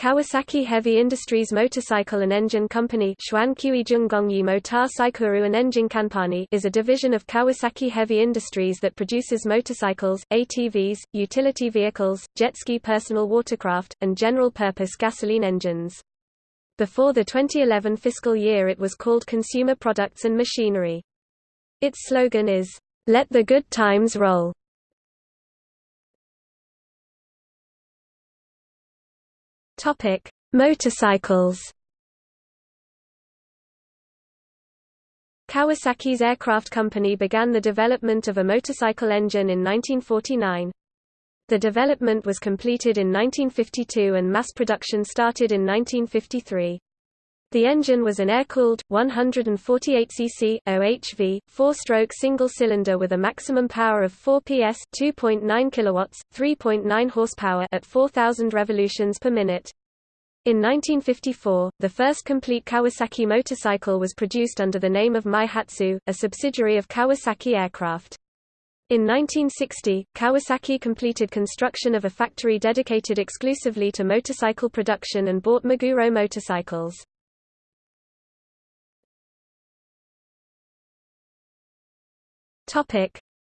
Kawasaki Heavy Industries Motorcycle and Engine Company is a division of Kawasaki Heavy Industries that produces motorcycles, ATVs, utility vehicles, jet ski personal watercraft, and general-purpose gasoline engines. Before the 2011 fiscal year it was called Consumer Products and Machinery. Its slogan is, "'Let the good times roll'". Topic: Motorcycles. Kawasaki's aircraft company began the development of a motorcycle engine in 1949. The development was completed in 1952 and mass production started in 1953. The engine was an air-cooled, 148cc OHV, four-stroke single-cylinder with a maximum power of 4 PS 2.9 kilowatts, 3.9 horsepower at 4,000 revolutions per minute. In 1954, the first complete Kawasaki motorcycle was produced under the name of Meihatsu, a subsidiary of Kawasaki Aircraft. In 1960, Kawasaki completed construction of a factory dedicated exclusively to motorcycle production and bought Meguro motorcycles.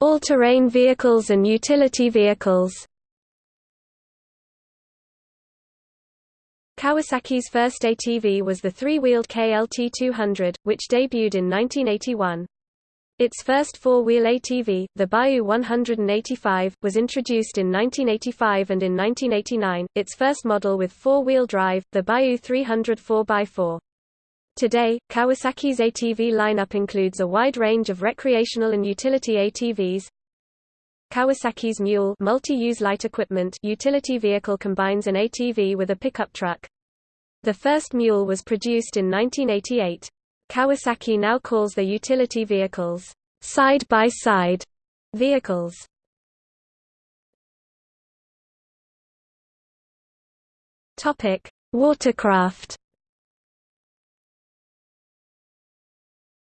All-terrain vehicles and utility vehicles. Kawasaki's first ATV was the three-wheeled KLT 200, which debuted in 1981. Its first four-wheel ATV, the Bayou 185, was introduced in 1985 and in 1989, its first model with four-wheel drive, the Bayou 300 4x4. Today, Kawasaki's ATV lineup includes a wide range of recreational and utility ATVs. Kawasaki's Mule multi-use light equipment utility vehicle combines an ATV with a pickup truck. The first Mule was produced in 1988. Kawasaki now calls their utility vehicles side-by-side -side vehicles. Topic: Watercraft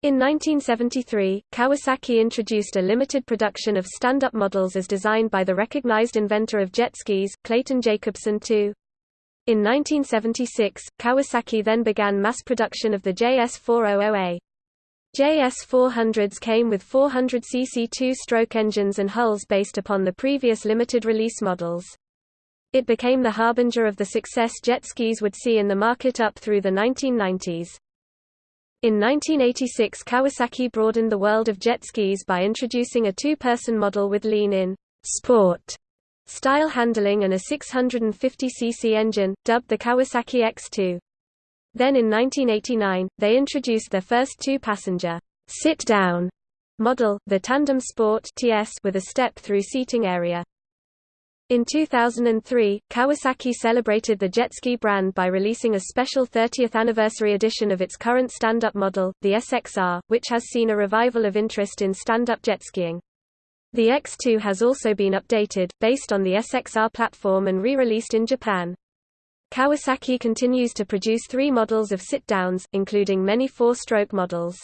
In 1973, Kawasaki introduced a limited production of stand-up models as designed by the recognized inventor of jet skis, Clayton Jacobson II. In 1976, Kawasaki then began mass production of the JS400A. JS400s came with 400cc two-stroke engines and hulls based upon the previous limited release models. It became the harbinger of the success jet skis would see in the market up through the 1990s. In 1986 Kawasaki broadened the world of jet skis by introducing a two-person model with lean-in sport style handling and a 650cc engine, dubbed the Kawasaki X2. Then in 1989, they introduced their first two-passenger sit-down model, the Tandem Sport TS with a step-through seating area. In 2003, Kawasaki celebrated the jet ski brand by releasing a special 30th anniversary edition of its current stand-up model, the SXR, which has seen a revival of interest in stand-up jet skiing. The X2 has also been updated, based on the SXR platform and re-released in Japan. Kawasaki continues to produce three models of sit-downs, including many four-stroke models.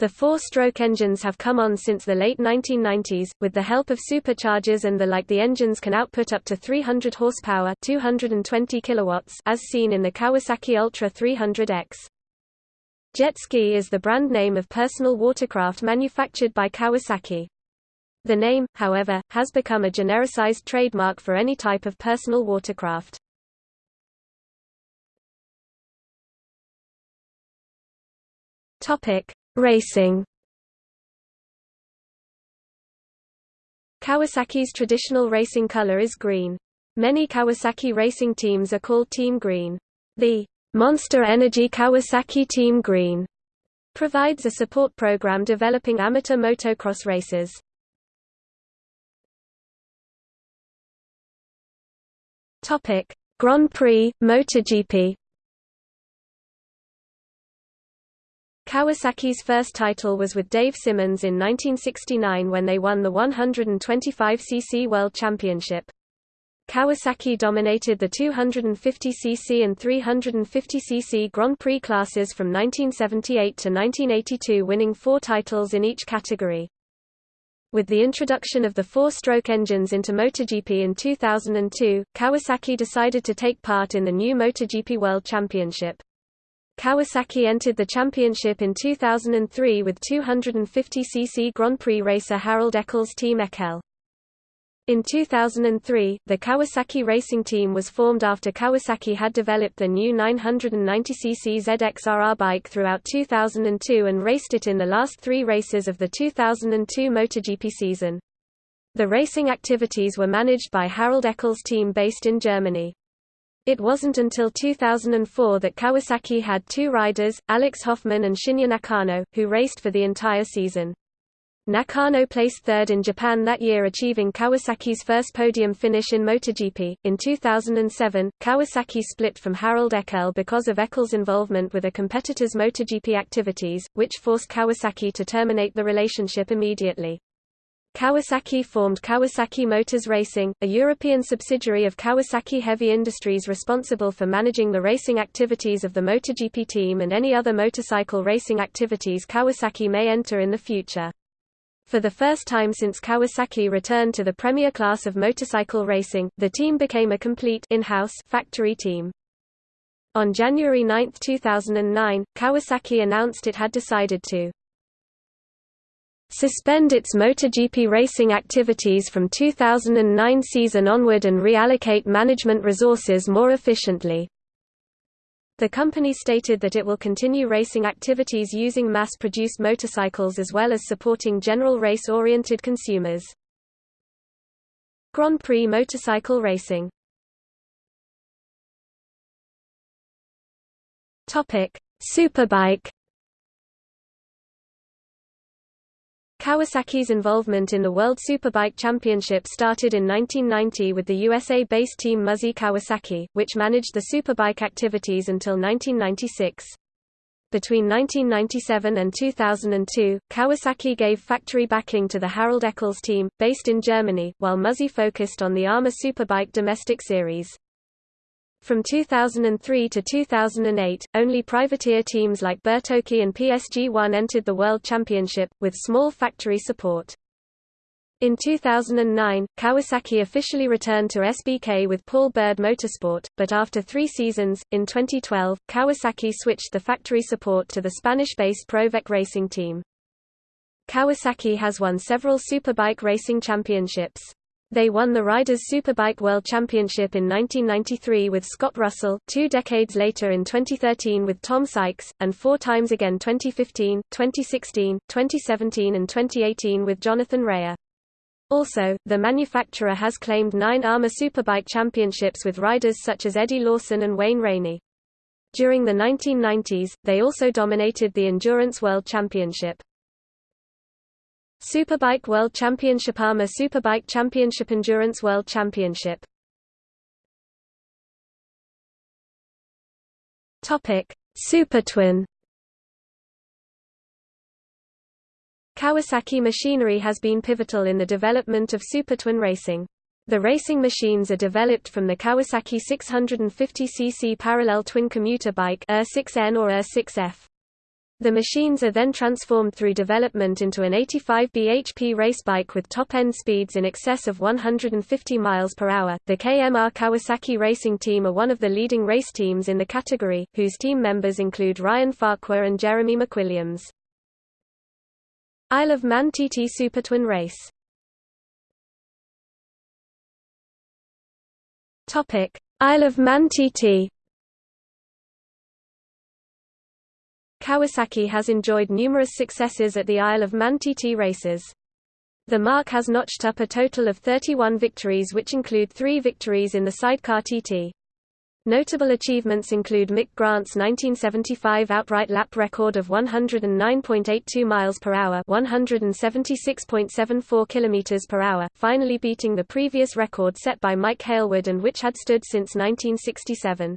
The four-stroke engines have come on since the late 1990s, with the help of superchargers and the like the engines can output up to 300 horsepower 220 kilowatts as seen in the Kawasaki Ultra 300X. Jet ski is the brand name of personal watercraft manufactured by Kawasaki. The name, however, has become a genericized trademark for any type of personal watercraft. Topic: Racing Kawasaki's traditional racing color is green. Many Kawasaki racing teams are called Team Green. The Monster Energy Kawasaki Team Green provides a support program developing amateur motocross races. Topic: Grand Prix MotoGP Kawasaki's first title was with Dave Simmonds in 1969 when they won the 125cc World Championship. Kawasaki dominated the 250cc and 350cc Grand Prix classes from 1978 to 1982 winning four titles in each category. With the introduction of the four-stroke engines into MotoGP in 2002, Kawasaki decided to take part in the new MotoGP World Championship. Kawasaki entered the championship in 2003 with 250cc Grand Prix racer Harald Eckl's Team Eckl. In 2003, the Kawasaki Racing Team was formed after Kawasaki had developed the new 990cc ZX-RR bike throughout 2002 and raced it in the last three races of the 2002 MotoGP season. The racing activities were managed by Harald Eckl's team based in Germany. It wasn't until 2004 that Kawasaki had two riders, Alex Hofmann and Shinya Nakano, who raced for the entire season. Nakano placed third in Japan that year achieving Kawasaki's first podium finish in MotoGP. In 2007, Kawasaki split from Harald Eckl because of Eckl's involvement with a competitor's MotoGP activities, which forced Kawasaki to terminate the relationship immediately. Kawasaki formed Kawasaki Motors Racing, a European subsidiary of Kawasaki Heavy Industries responsible for managing the racing activities of the MotoGP team and any other motorcycle racing activities Kawasaki may enter in the future. For the first time since Kawasaki returned to the premier class of motorcycle racing, the team became a complete in-house factory team. On January 9, 2009, Kawasaki announced it had decided to suspend its MotoGP racing activities from 2009 season onward and reallocate management resources more efficiently. The company stated that it will continue racing activities using mass-produced motorcycles as well as supporting general race-oriented consumers. Grand Prix motorcycle racing Superbike Kawasaki's involvement in the World Superbike Championship started in 1990 with the USA-based team Muzzy Kawasaki, which managed the Superbike activities until 1996. Between 1997 and 2002, Kawasaki gave factory backing to the Harald Eckl's team, based in Germany, while Muzzy focused on the AMA Superbike domestic series. From 2003 to 2008, only privateer teams like Bertocchi and PSG1 entered the World Championship, with small factory support. In 2009, Kawasaki officially returned to SBK with Paul Bird Motorsport, but after three seasons, in 2012, Kawasaki switched the factory support to the Spanish-based Provec racing team. Kawasaki has won several superbike racing championships. They won the Riders Superbike World Championship in 1993 with Scott Russell, two decades later in 2013 with Tom Sykes, and four times again 2015, 2016, 2017 and 2018 with Jonathan Rea. Also, the manufacturer has claimed nine AMA Superbike championships with riders such as Eddie Lawson and Wayne Rainey. During the 1990s, they also dominated the Endurance World Championship. Superbike World Championship AMA Superbike Championship Endurance World Championship Supertwin Kawasaki machinery has been pivotal in the development of supertwin racing. The racing machines are developed from the Kawasaki 650cc parallel twin commuter bike ER6N or ER6F. The machines are then transformed through development into an 85 bhp race bike with top-end speeds in excess of 150 miles per hour. The KMR Kawasaki Racing Team are one of the leading race teams in the category, whose team members include Ryan Farquhar and Jeremy McWilliams. Isle of Man TT Super Twin Race Topic: Isle of Man TT Kawasaki has enjoyed numerous successes at the Isle of Man TT races. The marque has notched up a total of 31 victories which include three victories in the sidecar TT. Notable achievements include Mick Grant's 1975 outright lap record of 109.82 miles per hour, 176.74 kilometers per hour, finally beating the previous record set by Mike Hailwood and which had stood since 1967.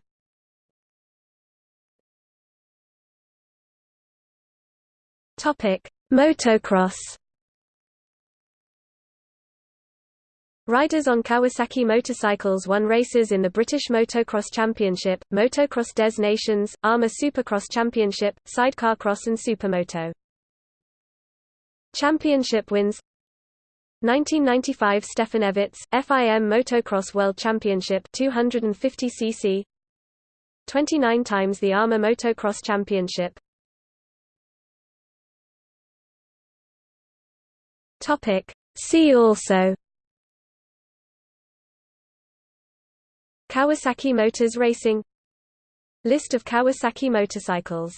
Topic: Motocross. Riders on Kawasaki motorcycles won races in the British Motocross Championship, Motocross Des Nations, AMA Supercross Championship, Sidecar Cross and Supermoto. Championship wins 1995 Stefan Everts, FIM Motocross World Championship 250 cc 29 times the AMA Motocross Championship Topic See also Kawasaki Motors Racing List of Kawasaki motorcycles